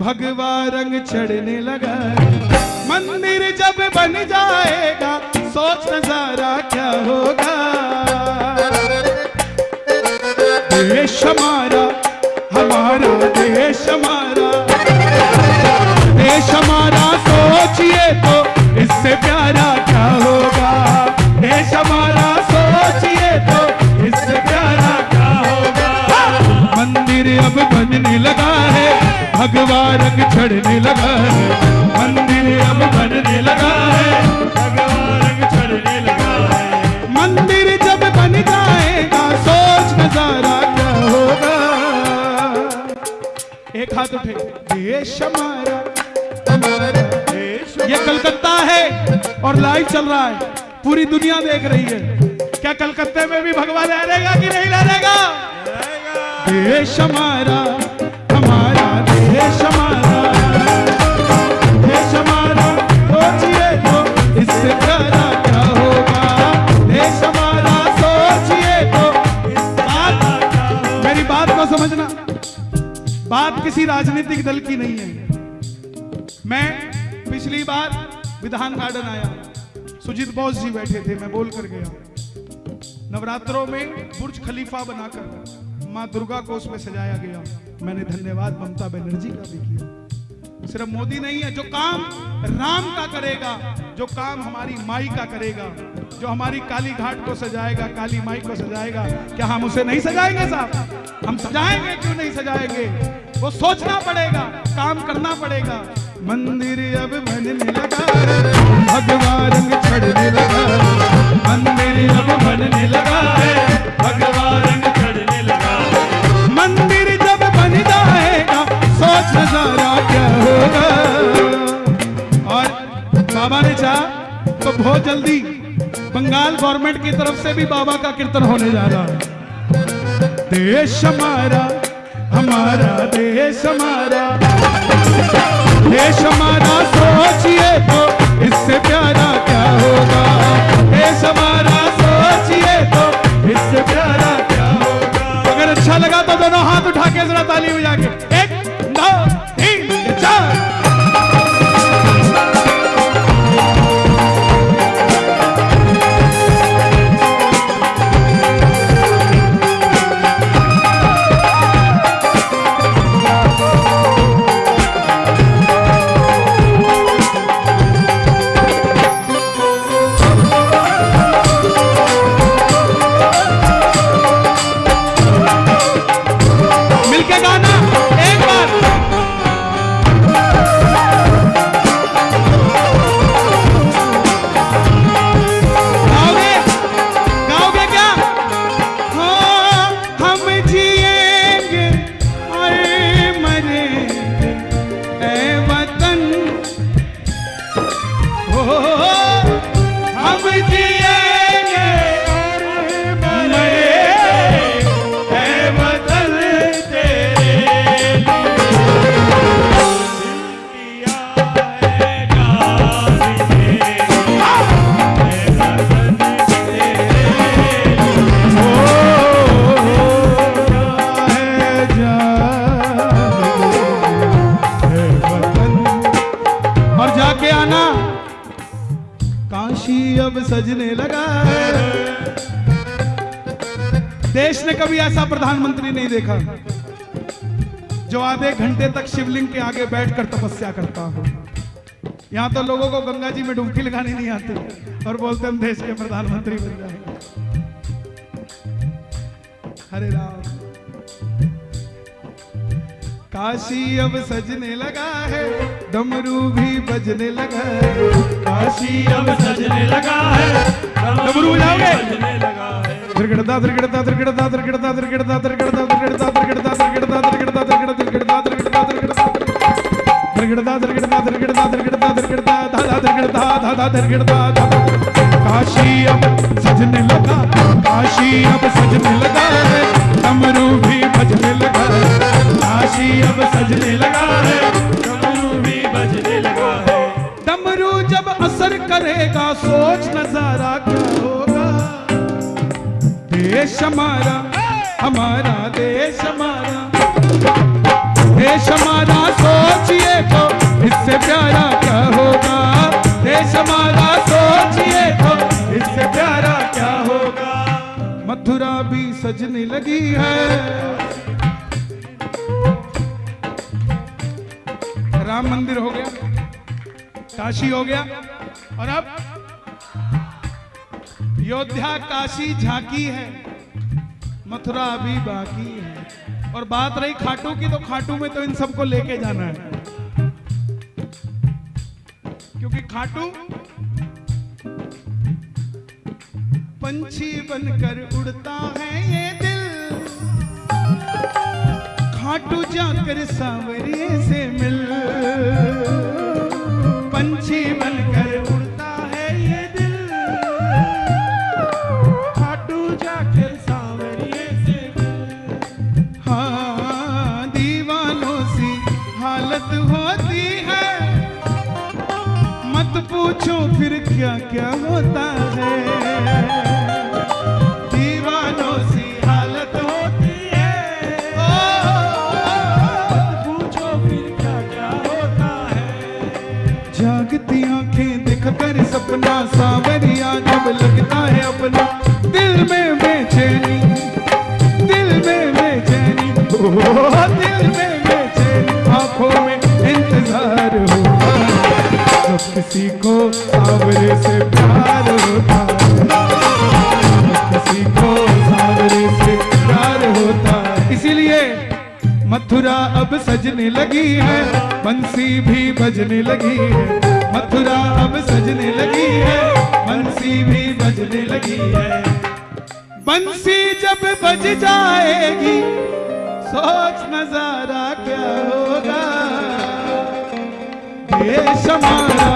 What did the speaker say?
भगवा रंग चढ़ने लगा। मंदिर जब बन जाएगा, सोच नज़ारा क्या होगा? देश हमारा हमारा देश हमारा। देश हमारा, सोचिए तो इससे प्यारा क्या होगा? देश हमारा, सोचिए तो इससे प्यारा क्या होगा? मंदिर अब बनने लगा है। भगवा रंग चढ़ने लगा है, मंदिर अब बनने लगा है, भगवा रंग चढ़ने लगा है। मंदिर जब बन जाएगा, सोच नज़ारा क्या होगा? एक हाथ उठे देश हमारा ये कलकत्ता है और लाइव चल रहा है, पूरी दुनिया देख रही है। क्या कलकत्ते में भी भगवा लहरेगा कि नहीं लहरेगा देश हमारा बात को समझना। बात किसी राजनीतिक दल की नहीं है। मैं पिछली बार विधान गार्डन आया। सुजीत बोस जी बैठे थे, मैं बोल कर गया। नवरात्रों में बुर्ज खलीफा बनाकर माँ दुर्गा को उसमें सजाया गया। मैंने धन्यवाद ममता बनर्जी का भी किया। सिर्फ़ मोदी नहीं है, जो काम राम का करेगा, जो काम हमारी माई का करेगा, जो हमारी काली घाट को सजाएगा, काली माई को सजाएगा, क्या हम उसे नहीं सजाएँगे साहब? हम सजाएँगे, क्यों नहीं सजाएँगे? वो सोचना पड़ेगा, काम करना पड़ेगा। मंदिर अब बनने लगा है भगवा रंग चढ़ने लगा। मंदिर अब बनने लगा है भगवा रंग चढ़ने लगा। मंदिर जब बन जाएगा, सोच नज़ारा क्या होगा। और बाबा ने चाह तो बहुत जल्दी बंगाल गवर्नमेंट की तरफ़ से भी बाबा का कीर्तन होने जा रहा है। देश हमारा हमारा देश हमारा। देश हमारा, सोचिए तो इससे प्यारा क्या होगा? देश हमारा लगा देश ने कभी ऐसा प्रधानमंत्री नहीं देखा जो आधे घंटे तक शिवलिंग के आगे बैठकर तपस्या करता हो। यहाँ तो लोगों को गंगा जी में डुबकी लगानी नहीं आती और बोलते हम देश के प्रधानमंत्री बन जाएँगे। हरे राम। काशी अब सजने लगा है, डमरू भी बजने लगा है। काशी अब सजने लगा है डमरू बजाओगे? है त्रिगड़ता त्रिगड़ता त्रिगड़ता त्रिगड़ता त्रिगड़ता त्रिगड़ता त्रिगड़ता त्रिगड़ता त्रिगड़ता त्रिगड़ता त्रिगड़ता त्रिगड़ता त्रिगड़ता त्रिगड़ता त्रिगड़ता त्रिगड़ता त्रिगड़ता त्रिगड़ता धाधा त्रिगड़ता धाधा त्रिगड़ता काशी अब सजने लगा काशी अब सजने लगा है डमरू भी बजने लगा है काशी अब सजने लगा है रहेगा सोच नज़ारा क्या होगा? देश हमारा हमारा देश हमारा। देश हमारा, सोचिए तो इससे प्यारा क्या होगा? देश हमारा, सोचिए तो इससे प्यारा क्या होगा? मथुरा भी सजने लगी है। राम मंदिर हो गया। काशी हो गया। और अब योद्धा काशी झांकी है, मथुरा अभी बाकी है। और बात रही खाटू की तो खाटू में तो इन सबको लेके जाना है। क्योंकि खाटू पंछी बनकर उड़ता है ये दिल। खाटू जाकर सांवरिए से मिल। पंछी बनकर उड़ता है ये दिल। खाटू जाकर सांवरिए से हाँ दीवानों सी हालत होती है। मत पूछो फिर क्या क्या होता है। है आँखें दिख कर सपना सावरिया जब लगता है अपना। दिल में बेचैनी, दिल में बेचैनी दिल में बेचैनी, आँखों में इंतज़ार है जब किसी को सावरे से प्यार अब सजने लगी है, बंसी भी बजने लगी है। मथुरा अब सजने लगी है, बंसी भी बजने लगी है। बंसी जब बज जाएगी, सोच नज़ारा क्या होगा? देश हमारा